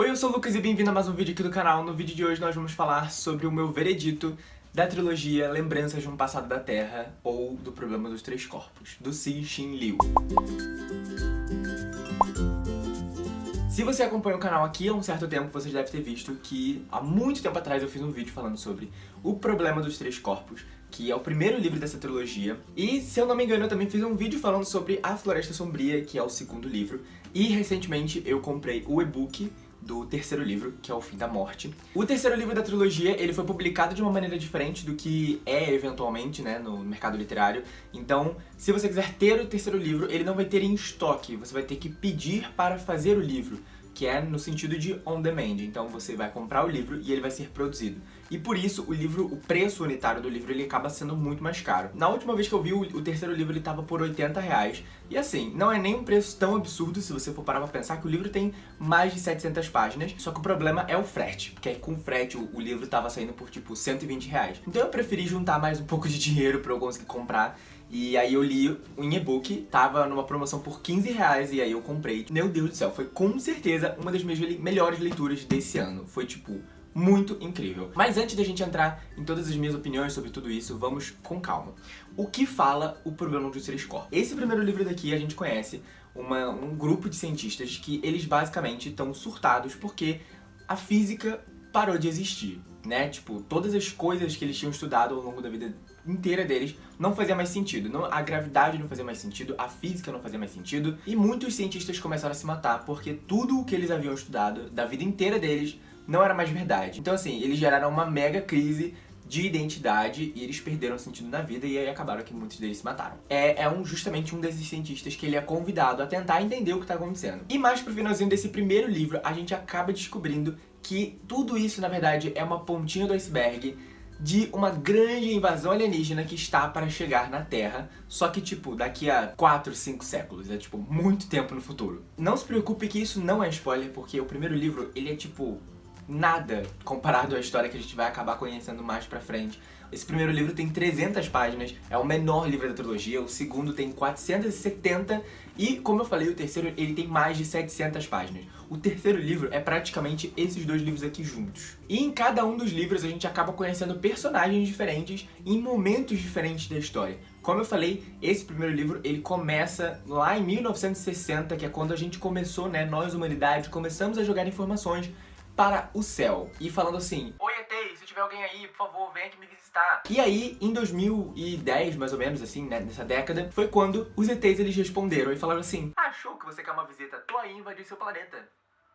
Oi, eu sou o Lucas e bem-vindo a mais um vídeo aqui do canal. No vídeo de hoje nós vamos falar sobre o meu veredito da trilogia Lembranças de um Passado da Terra ou do Problema dos Três Corpos, do Cixin Liu. Se você acompanha o canal aqui há um certo tempo, você deve ter visto que há muito tempo atrás eu fiz um vídeo falando sobre o Problema dos Três Corpos, que é o primeiro livro dessa trilogia. E, se eu não me engano, eu também fiz um vídeo falando sobre A Floresta Sombria, que é o segundo livro. E, recentemente, eu comprei o e-book do terceiro livro, que é O Fim da Morte. O terceiro livro da trilogia, ele foi publicado de uma maneira diferente do que é eventualmente, né, no mercado literário. Então, se você quiser ter o terceiro livro, ele não vai ter em estoque, você vai ter que pedir para fazer o livro que é no sentido de on demand. Então você vai comprar o livro e ele vai ser produzido. E por isso o livro, o preço unitário do livro, ele acaba sendo muito mais caro. Na última vez que eu vi, o, terceiro livro ele tava por 80 reais. E assim, não é nem um preço tão absurdo se você for parar pra pensar que o livro tem mais de 700 páginas. Só que o problema é o frete, porque com frete o, o livro tava saindo por tipo 120 reais. Então eu preferi juntar mais um pouco de dinheiro pra eu conseguir comprar e aí eu li em e-book, tava numa promoção por 15 reais e aí eu comprei. Meu Deus do céu, foi com certeza uma das minhas melhores leituras desse ano. Foi tipo, muito incrível. Mas antes da gente entrar em todas as minhas opiniões sobre tudo isso, vamos com calma. O que fala o problema dos três corpos? Esse primeiro livro daqui a gente conhece uma, um grupo de cientistas que eles basicamente estão surtados porque a física parou de existir, né? Tipo, todas as coisas que eles tinham estudado ao longo da vida inteira deles não fazia mais sentido. Não, a gravidade não fazia mais sentido, a física não fazia mais sentido, e muitos cientistas começaram a se matar porque tudo o que eles haviam estudado da vida inteira deles não era mais verdade. Então assim, eles geraram uma mega crise de identidade e eles perderam sentido na vida e aí acabaram que muitos deles se mataram. É, é um, justamente um desses cientistas que ele é convidado a tentar entender o que está acontecendo. E mais pro finalzinho desse primeiro livro, a gente acaba descobrindo que tudo isso, na verdade, é uma pontinha do iceberg de uma grande invasão alienígena que está para chegar na Terra, só que, tipo, daqui a 4, 5 séculos, é, tipo, muito tempo no futuro. Não se preocupe que isso não é spoiler, porque o primeiro livro, ele é, tipo, nada comparado à história que a gente vai acabar conhecendo mais pra frente. Esse primeiro livro tem 300 páginas, é o menor livro da trilogia, o segundo tem 470 e, como eu falei, o terceiro ele tem mais de 700 páginas. O terceiro livro é praticamente esses dois livros aqui juntos. E em cada um dos livros a gente acaba conhecendo personagens diferentes em momentos diferentes da história. Como eu falei, esse primeiro livro ele começa lá em 1960, que é quando a gente começou, né, nós humanidade, começamos a jogar informações para o céu. E falando assim, Oi Se tiver alguém aí, por favor, vem aqui me visitar. E aí, em 2010, mais ou menos, assim, né, nessa década, foi quando os ETs eles responderam e falaram assim, achou que você quer uma visita? Tô aí invadir seu planeta.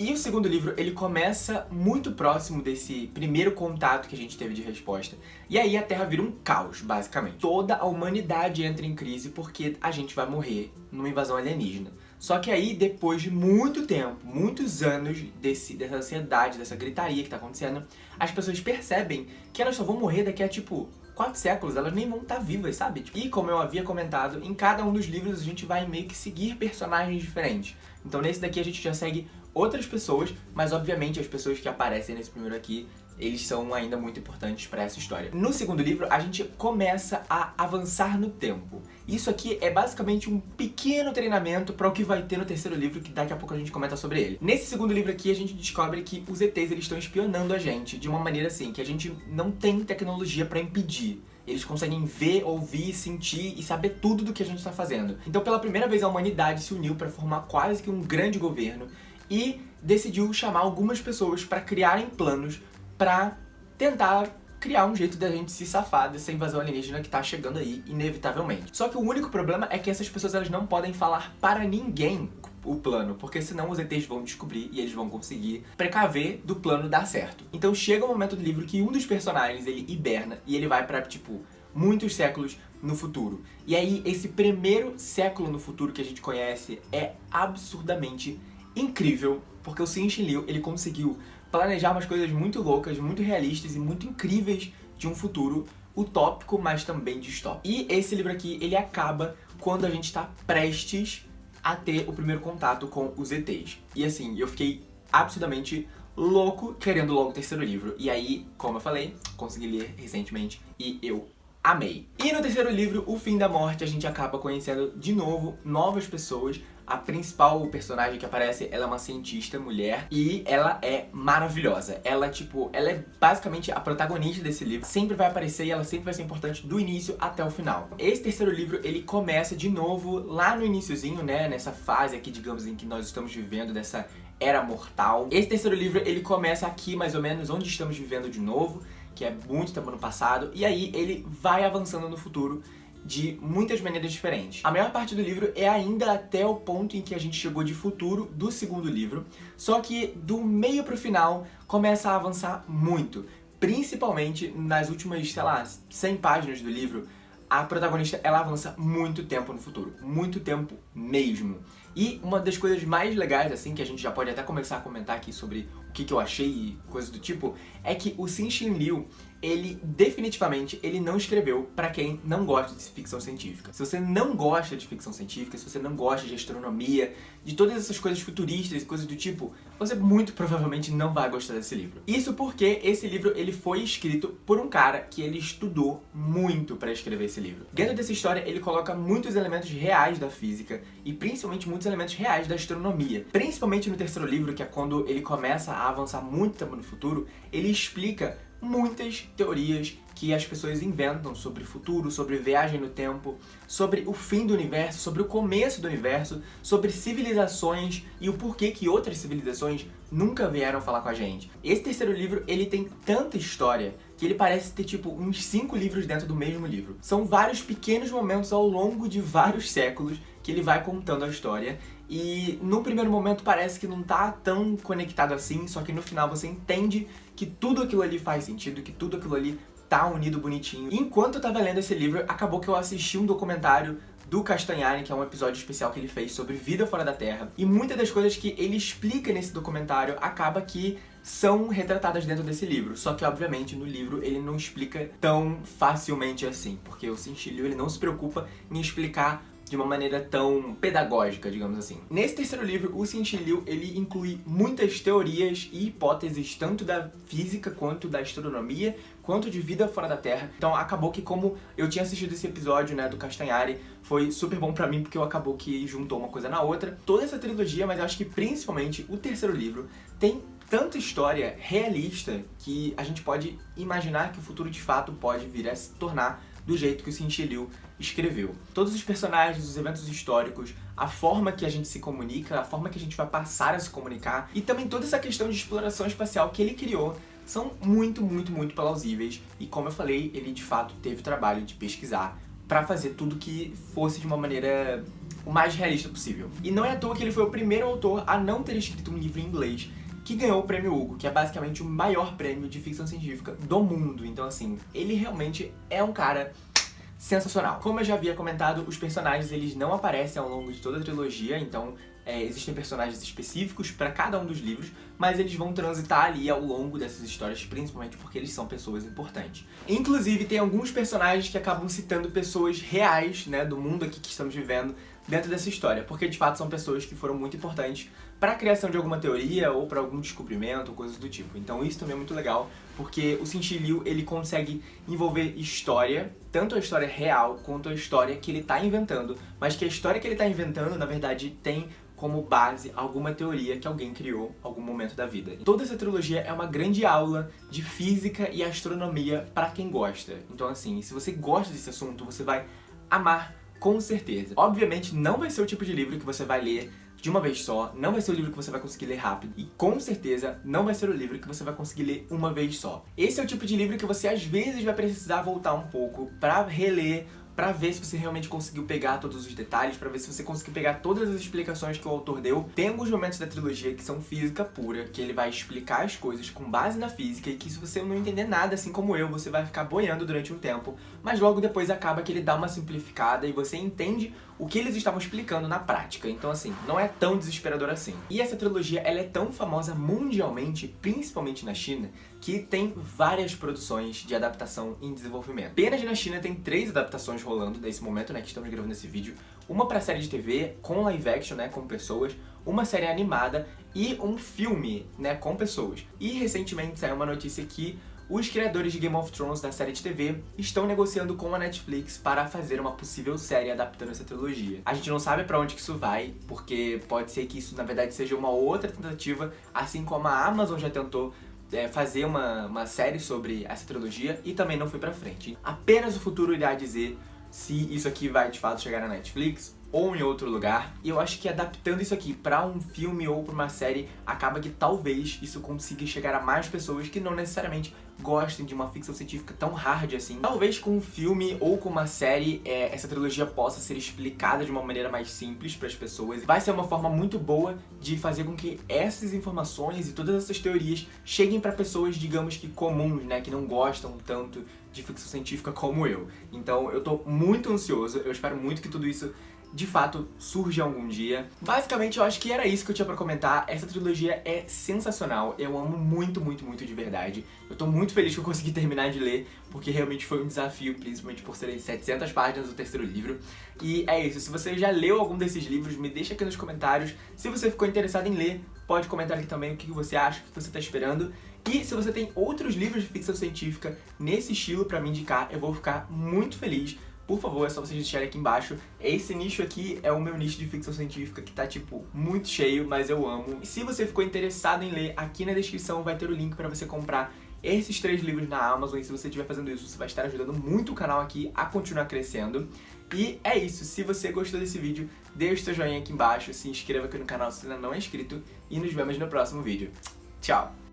E o segundo livro, ele começa muito próximo desse primeiro contato que a gente teve de resposta. E aí a Terra vira um caos, basicamente. Toda a humanidade entra em crise porque a gente vai morrer numa invasão alienígena. Só que aí, depois de muito tempo, muitos anos desse, dessa ansiedade, dessa gritaria que tá acontecendo, as pessoas percebem que elas só vão morrer daqui a, tipo, quatro séculos, elas nem vão estar tá vivas, sabe? E como eu havia comentado, em cada um dos livros a gente vai meio que seguir personagens diferentes. Então nesse daqui a gente já segue outras pessoas, mas obviamente as pessoas que aparecem nesse primeiro aqui eles são ainda muito importantes para essa história. No segundo livro, a gente começa a avançar no tempo. Isso aqui é basicamente um pequeno treinamento para o que vai ter no terceiro livro, que daqui a pouco a gente comenta sobre ele. Nesse segundo livro aqui, a gente descobre que os ETs eles estão espionando a gente de uma maneira assim, que a gente não tem tecnologia para impedir. Eles conseguem ver, ouvir, sentir e saber tudo do que a gente está fazendo. Então, pela primeira vez, a humanidade se uniu para formar quase que um grande governo e decidiu chamar algumas pessoas para criarem planos pra tentar criar um jeito da gente se safar dessa invasão alienígena que tá chegando aí, inevitavelmente. Só que o único problema é que essas pessoas elas não podem falar para ninguém o plano, porque senão os ETs vão descobrir e eles vão conseguir precaver do plano dar certo. Então chega o momento do livro que um dos personagens, ele hiberna e ele vai pra, tipo, muitos séculos no futuro. E aí, esse primeiro século no futuro que a gente conhece é absurdamente incrível, porque o Xin Liu, ele conseguiu planejar umas coisas muito loucas, muito realistas e muito incríveis de um futuro utópico, mas também distópico. E esse livro aqui, ele acaba quando a gente está prestes a ter o primeiro contato com os ETs. E assim, eu fiquei absurdamente louco querendo logo o terceiro livro. E aí, como eu falei, consegui ler recentemente e eu amei. E no terceiro livro, O Fim da Morte, a gente acaba conhecendo de novo novas pessoas, A principal personagem que aparece, ela é uma cientista mulher e ela é maravilhosa. Ela, tipo, ela é basicamente a protagonista desse livro. Sempre vai aparecer e ela sempre vai ser importante do início até o final. Esse terceiro livro, ele começa de novo lá no iníciozinho, né? Nessa fase aqui, digamos, em que nós estamos vivendo dessa era mortal. Esse terceiro livro, ele começa aqui, mais ou menos, onde estamos vivendo de novo, que é muito tempo no passado, e aí ele vai avançando no futuro de muitas maneiras diferentes. A maior parte do livro é ainda até o ponto em que a gente chegou de futuro do segundo livro, só que do meio pro final começa a avançar muito, principalmente nas últimas, sei lá, 100 páginas do livro, a protagonista ela avança muito tempo no futuro, muito tempo mesmo. E uma das coisas mais legais, assim, que a gente já pode até começar a comentar aqui sobre o que, que eu achei e coisas do tipo, é que o Xin Xin Liu ele definitivamente ele não escreveu para quem não gosta de ficção científica. Se você não gosta de ficção científica, se você não gosta de astronomia, de todas essas coisas futuristas e coisas do tipo, você muito provavelmente não vai gostar desse livro. Isso porque esse livro ele foi escrito por um cara que ele estudou muito para escrever esse livro. Dentro dessa história ele coloca muitos elementos reais da física e principalmente muitos elementos reais da astronomia. Principalmente no terceiro livro, que é quando ele começa a avançar muito no futuro, ele explica muitas teorias que as pessoas inventam sobre futuro, sobre viagem no tempo, sobre o fim do universo, sobre o começo do universo, sobre civilizações e o porquê que outras civilizações nunca vieram falar com a gente. Esse terceiro livro, ele tem tanta história que ele parece ter tipo uns cinco livros dentro do mesmo livro. São vários pequenos momentos ao longo de vários séculos que ele vai contando a história e no primeiro momento parece que não tá tão conectado assim, só que no final você entende que tudo aquilo ali faz sentido, que tudo aquilo ali tá unido bonitinho. enquanto eu tava lendo esse livro, acabou que eu assisti um documentário do Castanhari, que é um episódio especial que ele fez sobre vida fora da Terra. E muitas das coisas que ele explica nesse documentário acaba que são retratadas dentro desse livro. Só que, obviamente, no livro ele não explica tão facilmente assim, porque o Cintilio ele não se preocupa em explicar de uma maneira tão pedagógica, digamos assim. Nesse terceiro livro, o Liu ele inclui muitas teorias e hipóteses, tanto da física quanto da astronomia, quanto de vida fora da Terra. Então acabou que como eu tinha assistido esse episódio, né, do Castanhari, foi super bom pra mim porque eu acabou que juntou uma coisa na outra. Toda essa trilogia, mas acho que principalmente o terceiro livro, tem tanta história realista que a gente pode imaginar que o futuro de fato pode vir a se tornar do jeito que o Cinti Liu escreveu. Todos os personagens, os eventos históricos, a forma que a gente se comunica, a forma que a gente vai passar a se comunicar e também toda essa questão de exploração espacial que ele criou são muito, muito, muito plausíveis e como eu falei, ele de fato teve o trabalho de pesquisar para fazer tudo que fosse de uma maneira o mais realista possível. E não é à toa que ele foi o primeiro autor a não ter escrito um livro em inglês que ganhou o prêmio Hugo, que é basicamente o maior prêmio de ficção científica do mundo. Então, assim, ele realmente é um cara sensacional. Como eu já havia comentado, os personagens eles não aparecem ao longo de toda a trilogia, então é, existem personagens específicos para cada um dos livros, mas eles vão transitar ali ao longo dessas histórias, principalmente porque eles são pessoas importantes. Inclusive, tem alguns personagens que acabam citando pessoas reais, né, do mundo aqui que estamos vivendo, dentro dessa história, porque de fato são pessoas que foram muito importantes para a criação de alguma teoria ou para algum descobrimento, coisas do tipo. Então isso também é muito legal, porque o Cinti Liu, ele consegue envolver história, tanto a história real quanto a história que ele está inventando, mas que a história que ele está inventando, na verdade, tem como base alguma teoria que alguém criou em algum momento da vida. Toda essa trilogia é uma grande aula de física e astronomia para quem gosta. Então assim, se você gosta desse assunto, você vai amar com certeza. Obviamente não vai ser o tipo de livro que você vai ler de uma vez só, não vai ser o livro que você vai conseguir ler rápido e com certeza não vai ser o livro que você vai conseguir ler uma vez só. Esse é o tipo de livro que você às vezes vai precisar voltar um pouco pra reler para ver se você realmente conseguiu pegar todos os detalhes, para ver se você conseguiu pegar todas as explicações que o autor deu. Tem alguns momentos da trilogia que são física pura, que ele vai explicar as coisas com base na física e que se você não entender nada, assim como eu, você vai ficar boiando durante um tempo, mas logo depois acaba que ele dá uma simplificada e você entende o que eles estavam explicando na prática. Então, assim, não é tão desesperador assim. E essa trilogia, ela é tão famosa mundialmente, principalmente na China, que tem várias produções de adaptação em desenvolvimento. Apenas na China tem três adaptações rolando nesse momento, né, que estamos gravando esse vídeo. Uma pra série de TV, com live action, né, com pessoas, uma série animada e um filme, né, com pessoas. E recentemente saiu uma notícia que os criadores de Game of Thrones da série de TV estão negociando com a Netflix para fazer uma possível série adaptando essa trilogia. A gente não sabe para onde que isso vai, porque pode ser que isso na verdade seja uma outra tentativa, assim como a Amazon já tentou é, fazer uma, uma série sobre essa trilogia e também não foi pra frente. Apenas o futuro irá dizer se isso aqui vai de fato chegar na Netflix ou em outro lugar. E eu acho que adaptando isso aqui pra um filme ou pra uma série, acaba que talvez isso consiga chegar a mais pessoas que não necessariamente gostem de uma ficção científica tão hard assim. Talvez com um filme ou com uma série, é, essa trilogia possa ser explicada de uma maneira mais simples para as pessoas. Vai ser uma forma muito boa de fazer com que essas informações e todas essas teorias cheguem para pessoas, digamos que comuns, né, que não gostam tanto de ficção científica como eu. Então eu tô muito ansioso, eu espero muito que tudo isso de fato surge algum dia. Basicamente eu acho que era isso que eu tinha pra comentar, essa trilogia é sensacional, eu amo muito, muito, muito de verdade. Eu tô muito feliz que eu consegui terminar de ler, porque realmente foi um desafio, principalmente por serem 700 páginas do terceiro livro. E é isso, se você já leu algum desses livros, me deixa aqui nos comentários. Se você ficou interessado em ler, pode comentar aqui também o que você acha, o que você tá esperando. E se você tem outros livros de ficção científica nesse estilo pra me indicar, eu vou ficar muito feliz por favor, é só vocês deixarem aqui embaixo. Esse nicho aqui é o meu nicho de ficção científica que tá, tipo, muito cheio, mas eu amo. E se você ficou interessado em ler, aqui na descrição vai ter o link pra você comprar esses três livros na Amazon. E se você estiver fazendo isso, você vai estar ajudando muito o canal aqui a continuar crescendo. E é isso, se você gostou desse vídeo, deixe seu joinha aqui embaixo, se inscreva aqui no canal se ainda não é inscrito e nos vemos no próximo vídeo. Tchau!